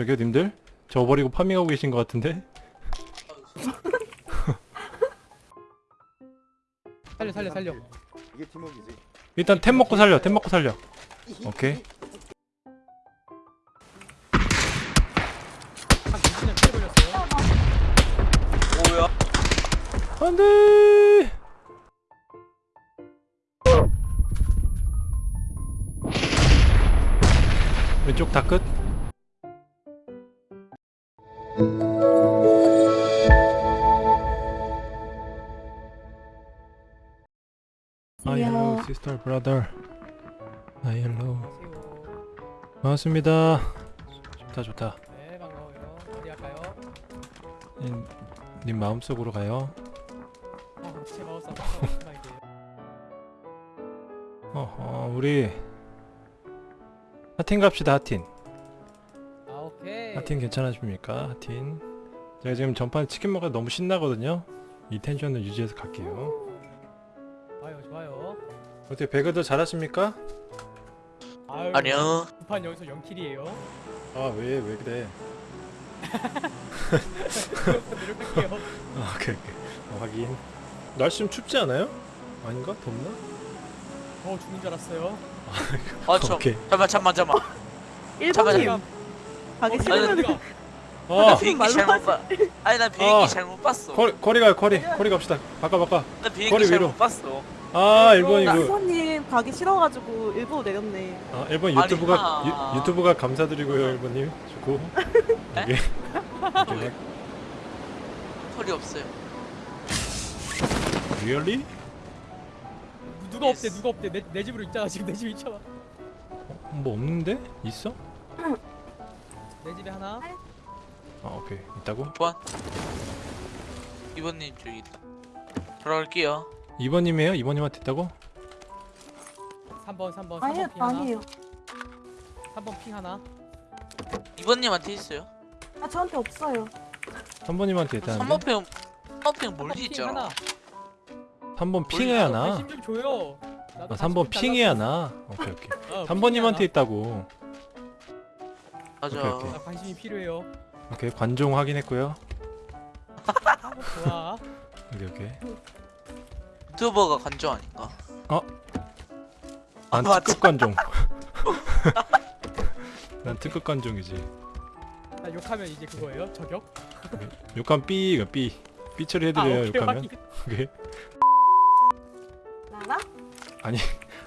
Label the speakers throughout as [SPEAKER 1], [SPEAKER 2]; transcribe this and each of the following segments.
[SPEAKER 1] 저기요 님들? 저 버리고 farming하고 계신 것 같은데?
[SPEAKER 2] 살려 살려 살려
[SPEAKER 3] 이게 팀워크지.
[SPEAKER 1] 일단 템 먹고 살려 템 먹고 살려 오케이
[SPEAKER 2] 한 20년 피해 걸렸어요
[SPEAKER 4] 뭐야?
[SPEAKER 1] 안돼 왼쪽 다 끝? Brother. Hi hello
[SPEAKER 2] 안녕하세요
[SPEAKER 1] 반갑습니다. 좋다 좋다.
[SPEAKER 2] 네 반가워요. 어디 갈까요?
[SPEAKER 1] 님, 님 마음속으로 가요.
[SPEAKER 2] 어 제 마우스 아파서 이게
[SPEAKER 1] 어허 우리 하틴 갑시다 하틴.
[SPEAKER 2] 아 오케이.
[SPEAKER 1] 하틴 괜찮으십니까 하틴? 제가 지금 전판 치킨 먹어 너무 신나거든요. 이 텐션을 유지해서 갈게요 어떻게 배그도 잘하십니까?
[SPEAKER 2] 아유
[SPEAKER 4] 아니요.
[SPEAKER 2] 두판 여기서 0킬이에요
[SPEAKER 1] 아 왜 왜 그래
[SPEAKER 2] 노력할게요
[SPEAKER 1] 아 오케이 오케이 어, 확인 날씨 좀 춥지 않아요? 아닌가? 덥나?
[SPEAKER 2] 더 죽는 줄 알았어요
[SPEAKER 4] 아, 저,
[SPEAKER 1] 오케이
[SPEAKER 4] 잠만, 잠만, 잠만. 잠깐만,
[SPEAKER 5] 1번님
[SPEAKER 4] 잠깐.
[SPEAKER 5] 가기
[SPEAKER 4] 아니,
[SPEAKER 5] 싫으면
[SPEAKER 1] 아
[SPEAKER 4] 비행기 잘못 봐. 아니, 나 비행기
[SPEAKER 1] 아.
[SPEAKER 4] 잘못 봤어.
[SPEAKER 1] 커리, 커리 가요 커리 커리 갑시다 바꿔 바꿔
[SPEAKER 4] 나 비행기
[SPEAKER 1] 거리
[SPEAKER 4] 잘못
[SPEAKER 1] 위로.
[SPEAKER 4] 봤어.
[SPEAKER 1] 아 일본이 그
[SPEAKER 5] 1번님 가기 싫어가지고 일부러 내렸네
[SPEAKER 1] 아, 일본
[SPEAKER 4] 아니,
[SPEAKER 1] 유튜브가
[SPEAKER 4] 아.
[SPEAKER 1] 유, 유튜브가 감사드리고요 일본님 좋고
[SPEAKER 4] 에?
[SPEAKER 1] 이게
[SPEAKER 4] 왜? 털이 없어요.
[SPEAKER 1] 리얼리?
[SPEAKER 2] 누가 없대 누가 없대 내, 내 집으로 있잖아 지금 내 집에 있잖아
[SPEAKER 1] 뭐 없는데? 있어?
[SPEAKER 2] 내 집에 하나
[SPEAKER 1] 아 오케이 있다고?
[SPEAKER 4] 좋아. 이번님 저기 있다. 들어갈게요.
[SPEAKER 1] 2번님이에요? 2번님한테 있다고?
[SPEAKER 2] 3번 3번 3번
[SPEAKER 5] 아니요
[SPEAKER 2] 핑 하나
[SPEAKER 5] 아니에요
[SPEAKER 2] 3번 핑 하나
[SPEAKER 4] 이번님한테 있어요.
[SPEAKER 5] 아 저한테 없어요
[SPEAKER 1] 3번님한테 있다는데?
[SPEAKER 4] 3번평, 3번평 멀리
[SPEAKER 2] 3번 핑
[SPEAKER 4] 있잖아.
[SPEAKER 2] 하나
[SPEAKER 1] 3번 핑해 하나?
[SPEAKER 2] 관심 좀 줘요 나도
[SPEAKER 1] 아
[SPEAKER 2] 관심
[SPEAKER 1] 3번
[SPEAKER 2] 좀
[SPEAKER 1] 핑해
[SPEAKER 2] 달라고.
[SPEAKER 1] 하나? 오케이 오케이
[SPEAKER 2] 어,
[SPEAKER 1] 3번님한테
[SPEAKER 2] 핑이
[SPEAKER 1] 있다고
[SPEAKER 4] 맞아.
[SPEAKER 1] 오케이, 오케이.
[SPEAKER 2] 하나. 나 관심이 필요해요
[SPEAKER 1] 오케이 관종 확인했고요
[SPEAKER 2] 아, 좋아
[SPEAKER 1] 오케이 오케이
[SPEAKER 4] 유튜버가 간주 아닌가?
[SPEAKER 1] 난
[SPEAKER 4] 아,
[SPEAKER 1] 특급 관종. 난 특급 관종이지.
[SPEAKER 2] 나 욕하면 이제 그거예요? 저격?
[SPEAKER 1] 욕하면 삐가 삐.
[SPEAKER 2] 삐아
[SPEAKER 1] 처리해드려요
[SPEAKER 2] 오케이
[SPEAKER 1] 욕하면. 오케이.
[SPEAKER 5] 나라?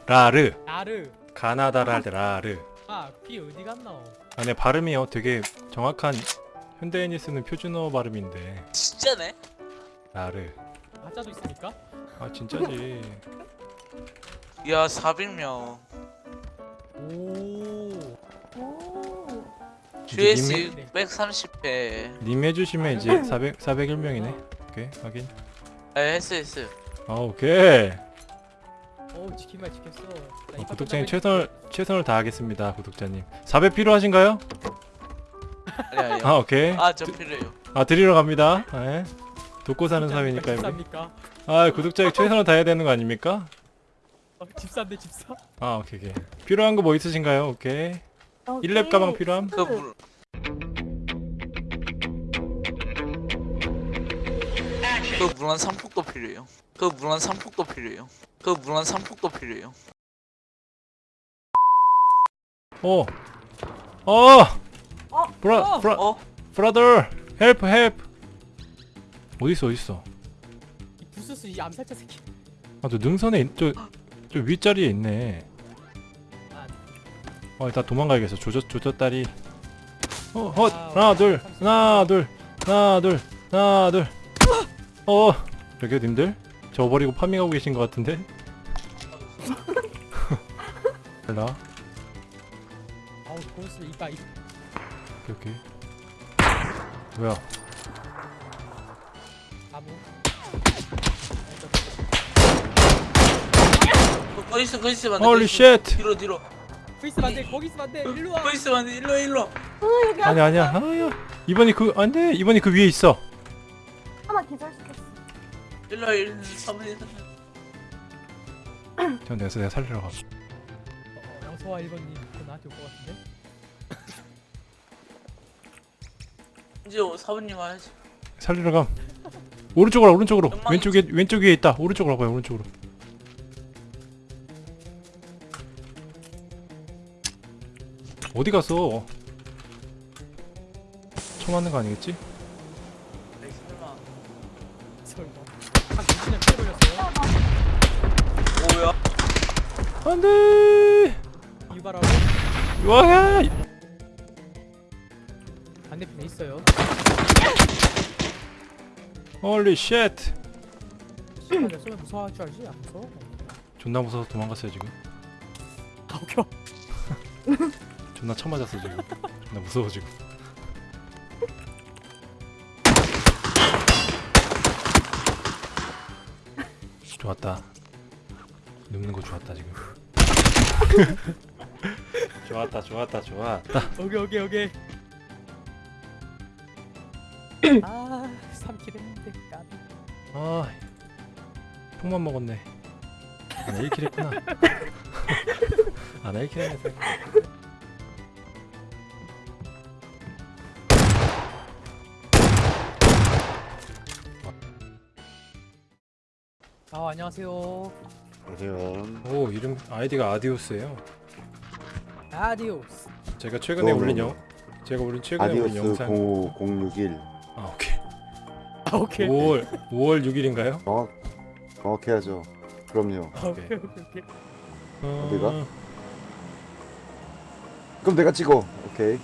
[SPEAKER 1] 라르.
[SPEAKER 2] 나르.
[SPEAKER 1] 가나다라 라르.
[SPEAKER 2] 아피 어디 갔나
[SPEAKER 1] 아, 내 발음이요. 되게 정확한 현대인이 쓰는 표준어 발음인데.
[SPEAKER 4] 진짜네?
[SPEAKER 1] 라르.
[SPEAKER 2] 가짜도 있습니까?
[SPEAKER 1] 아 진짜지.
[SPEAKER 4] 야, 400명.
[SPEAKER 2] 오
[SPEAKER 4] GS
[SPEAKER 1] 님이-
[SPEAKER 4] 630회.
[SPEAKER 1] 님 해주시면 이제 400 401명이네. 오케이 확인.
[SPEAKER 4] 에, 했어, 했어.
[SPEAKER 1] 아 오케이.
[SPEAKER 2] 오 지킨 말 지켰어 나
[SPEAKER 1] 어, 구독자님 최선을 최선을 다하겠습니다. 구독자님. 400 필요하신가요?
[SPEAKER 4] 아니, 아니.
[SPEAKER 1] 아 오케이.
[SPEAKER 4] 아, 저 필요해요.
[SPEAKER 1] 아 드리러 갑니다. 네. 돕고 사는 사회니까.
[SPEAKER 2] 집사입니까?
[SPEAKER 1] 아 구독자님 최선을 다해야 되는 거 아닙니까?
[SPEAKER 2] 어, 집사인데 집사?
[SPEAKER 1] 아 오케이 오케이. 필요한 거 뭐 있으신가요? 오케이. 1렙 가방 필요함?
[SPEAKER 4] 그 물, 그 물한 상폭도 필요해요. 그 물한 상폭도 필요해요. 그 물한 상폭도 필요해요.
[SPEAKER 1] 어. 어.
[SPEAKER 5] 어?
[SPEAKER 1] 브라
[SPEAKER 2] 어!
[SPEAKER 1] 브라
[SPEAKER 4] 어?
[SPEAKER 1] 브라더 헬프 헬프. 어디 있어?
[SPEAKER 2] 이 부스스 이 암살자 새끼
[SPEAKER 1] 아 저 능선에 저저 윗자리에 있네.
[SPEAKER 2] 아,
[SPEAKER 1] 어 일단 도망가야겠어. 조졌 조졌다리. 어 헛.
[SPEAKER 2] 아,
[SPEAKER 1] 하나 둘. 하나 둘 하나 둘 하나 둘. 어 여기요 님들 저 버리고 파밍하고 계신 것 같은데. 일라
[SPEAKER 2] 아우 고스 이빠 이
[SPEAKER 1] 오케이 오케이. 뭐야?
[SPEAKER 2] 나무
[SPEAKER 4] 거, 거 있어, 거 있으면 안 돼.
[SPEAKER 1] 홀리 쉣.
[SPEAKER 4] 뒤로, 뒤로.
[SPEAKER 2] 거기 있으면 안돼 거기 있으면 안돼 일로
[SPEAKER 4] 와거 있으면 안 돼. 일로, 일로.
[SPEAKER 5] 어
[SPEAKER 1] 아니 아니야. 아야. 이번이 그 안돼. 이번이 그 위에 있어.
[SPEAKER 5] 하나 기절시켰어
[SPEAKER 4] 일로, 일로. 3번,
[SPEAKER 1] 저 내가 내가 살리러 가.
[SPEAKER 2] 어, 어서와 1번님 그거 나한테 올 것 같은데
[SPEAKER 4] 이제 사부님 와야지.
[SPEAKER 1] 살리러 감 오른쪽으로 와, 오른쪽으로 왼쪽에 왼쪽 위에 있다 오른쪽으로 가봐요 오른쪽으로 어디 갔어 처음 맞는 거 아니겠지?
[SPEAKER 4] 네, 설마.
[SPEAKER 2] 설마. 한 20년 피해 걸렸어요.
[SPEAKER 4] 뭐야?
[SPEAKER 1] 안돼
[SPEAKER 2] 유발하고
[SPEAKER 1] 와
[SPEAKER 2] 반대편에 있어요. holy shit 쏘면 무서워할 줄 알지? 안 무서워?
[SPEAKER 1] 존나 무서워서 도망갔어요 지금
[SPEAKER 2] 아 오케이.
[SPEAKER 1] 존나 쳐맞았어 지금 존나 무서워 지금 좋았다 눕는 거 좋았다 지금 좋았다 좋았다 좋았다
[SPEAKER 2] 오케이 오케이 오케이. 아 3 kill 했는데 까비.
[SPEAKER 1] 아 폭만 먹었네 아나 1 kill 했구나 아나 1 kill 했네
[SPEAKER 2] 아 안녕하세요.
[SPEAKER 3] 안녕하세요.
[SPEAKER 1] 오 이름 아이디가 아디오스예요
[SPEAKER 2] 아디오스.
[SPEAKER 1] 제가 최근에 올린. 영 제가 올린 최근에 올린
[SPEAKER 3] 아디오스
[SPEAKER 1] 영상 05061아 오케이
[SPEAKER 2] 아 오케이.
[SPEAKER 1] 5월 5월 6일인가요?
[SPEAKER 3] 정확 정확해야죠. 그럼요.
[SPEAKER 2] 아, 오케이 오케이 오케이.
[SPEAKER 3] 어디가? 그럼 내가 찍어. 오케이.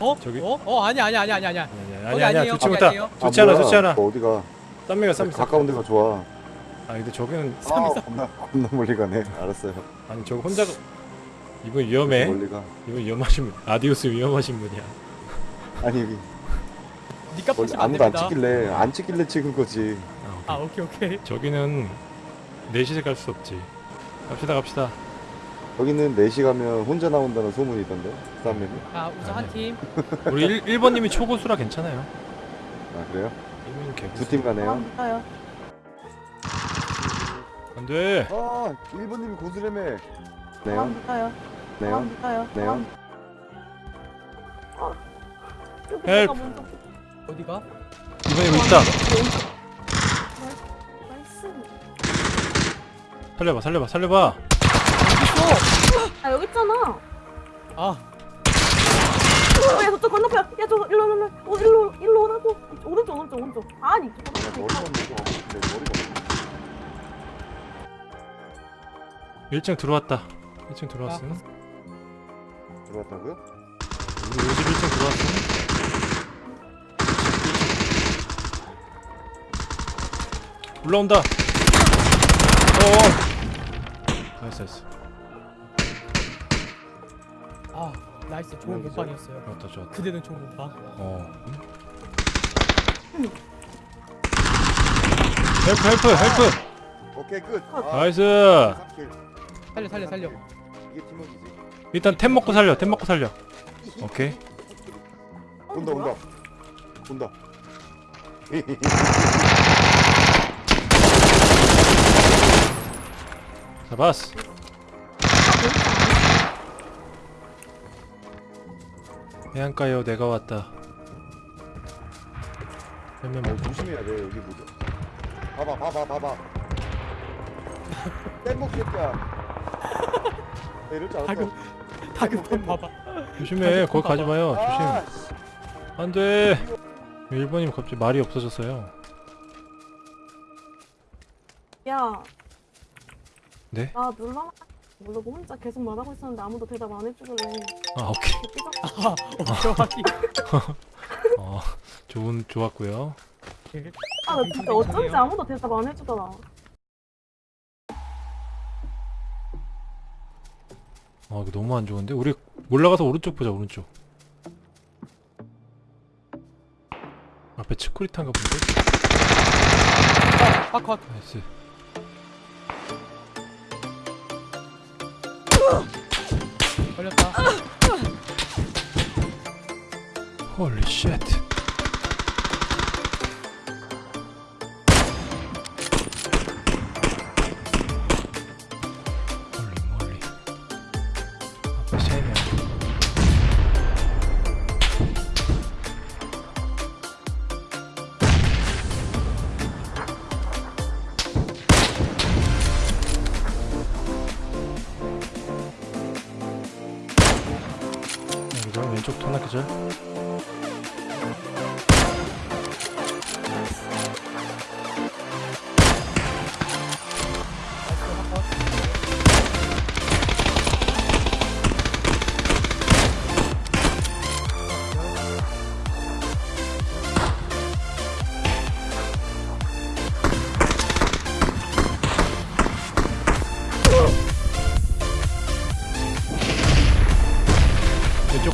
[SPEAKER 2] 어?
[SPEAKER 1] 저기?
[SPEAKER 2] 어? 어 아니 아니 아니 아니 아니.
[SPEAKER 1] 아니 아니
[SPEAKER 2] 아니에요.
[SPEAKER 1] 좋지
[SPEAKER 2] 거기
[SPEAKER 1] 못하
[SPEAKER 2] 아니에요.
[SPEAKER 1] 좋지 않아
[SPEAKER 3] 뭐야?
[SPEAKER 1] 좋지 않아
[SPEAKER 3] 너 어디가?
[SPEAKER 1] 딴 메가 쌈
[SPEAKER 3] 가까운 데가 좋아.
[SPEAKER 1] 아 근데 저기는
[SPEAKER 3] 아, 겁나 겁나 멀리 가네. 알았어요.
[SPEAKER 1] 아니 저거 혼자 가- 이분 위험해
[SPEAKER 3] 멀리 가.
[SPEAKER 1] 이분 위험하신 분 아디오스 위험하신 분이야
[SPEAKER 3] 아니 여기
[SPEAKER 2] 니가
[SPEAKER 3] 멀리
[SPEAKER 2] 파시면 안
[SPEAKER 3] 아무도 안
[SPEAKER 2] 됩니다.
[SPEAKER 3] 찍길래 안 찍길래 찍은 거지.
[SPEAKER 1] 아,
[SPEAKER 2] 아
[SPEAKER 1] 오케이.
[SPEAKER 2] 오케이 오케이.
[SPEAKER 1] 저기는 넷이서 갈수 없지 갑시다 갑시다
[SPEAKER 3] 여기는 4시 가면 혼자 나온다는 소문이 있던데. 싸움에는.
[SPEAKER 2] 아 우선 한 팀.
[SPEAKER 1] 우리 1, 1번님이 초고수라 괜찮아요
[SPEAKER 3] 아 그래요?
[SPEAKER 1] 이분
[SPEAKER 3] 두
[SPEAKER 1] 개고수
[SPEAKER 3] 팀 가네요.
[SPEAKER 5] 감사요.
[SPEAKER 1] 안돼
[SPEAKER 3] 아 1번님이 고수래매. 네요. 네요. 네요.
[SPEAKER 5] 아, 여기
[SPEAKER 1] 헬프.
[SPEAKER 5] 먼저
[SPEAKER 2] 어디가?
[SPEAKER 1] 이번 이거 있다. 살려봐 살려봐 살려봐
[SPEAKER 5] 아 여기 있잖아.
[SPEAKER 2] 아
[SPEAKER 5] 어, 야 저쪽 건너편. 야 저거 일로 일로 일로. 어 일로 일로 오라고. 오른쪽 오른쪽 오른쪽. 아니
[SPEAKER 3] 야,
[SPEAKER 5] 저거
[SPEAKER 3] 머리가 없네. 내 머리가 없네.
[SPEAKER 1] 1층 들어왔다 1층 들어왔음
[SPEAKER 3] 들어왔다고요?
[SPEAKER 1] 우리 51층 들어왔음 올라온다 어어 nice nice
[SPEAKER 2] 아 nice 좋은? 몸빵이었어요.
[SPEAKER 1] 좋았다 좋았다
[SPEAKER 2] 그대는 좋은 몸빵.
[SPEAKER 1] 어 help help help
[SPEAKER 3] 오케이 끝. 아,
[SPEAKER 1] nice
[SPEAKER 3] kill.
[SPEAKER 2] 살려 살려 살려.
[SPEAKER 3] 이게 팀워크지.
[SPEAKER 1] 일단 템 먹고 살려 템 먹고 살려 오케이
[SPEAKER 3] 온다 온다. 온다.
[SPEAKER 1] 잡았어 해안가요 내가 왔다
[SPEAKER 3] 어,
[SPEAKER 1] 먹고
[SPEAKER 3] 조심해야 돼 여기 뭐죠? 봐봐 봐봐 봐봐. 뗏목 새끼야. 야, 이럴 줄 알았어.
[SPEAKER 2] 다급 다급한 봐봐.
[SPEAKER 1] 조심해 거기 가지 마요
[SPEAKER 3] 아,
[SPEAKER 1] 조심
[SPEAKER 3] 씨.
[SPEAKER 1] 안돼 일본님 갑자기 말이 없어졌어요
[SPEAKER 5] 야.
[SPEAKER 1] 네?
[SPEAKER 5] 나 놀라. 모르고 혼자 계속 말하고 있었는데 아무도 대답 안 해주길래.
[SPEAKER 1] 아 오케이.
[SPEAKER 2] 아 오케이. 확인.
[SPEAKER 1] 어 좋은 좋았고요.
[SPEAKER 5] 아 나 진짜 어쩐지 아무도 대답 안 해주더라.
[SPEAKER 1] 아 이거 너무 안 좋은데? 우리 올라가서 오른쪽 보자 오른쪽. 앞에 치쿠리탄가 본데?
[SPEAKER 2] 아 컷.
[SPEAKER 1] 나이스
[SPEAKER 2] 걸렸다.
[SPEAKER 1] 홀리 쉣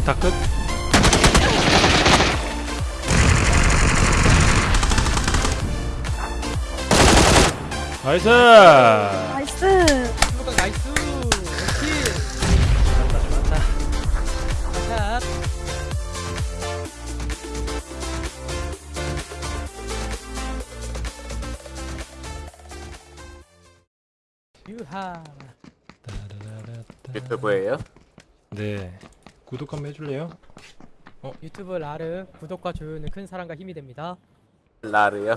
[SPEAKER 1] 왼쪽 다끝 나이스
[SPEAKER 5] 나이스.
[SPEAKER 2] 나이스.
[SPEAKER 1] 좋았다 좋았다
[SPEAKER 2] 샷. 유하.
[SPEAKER 6] 유튜브예요?
[SPEAKER 1] 네 구독 한번 해줄래요?
[SPEAKER 2] 유튜브 라르 구독과 좋아요는 큰 사랑과 힘이 됩니다.
[SPEAKER 6] 라르요?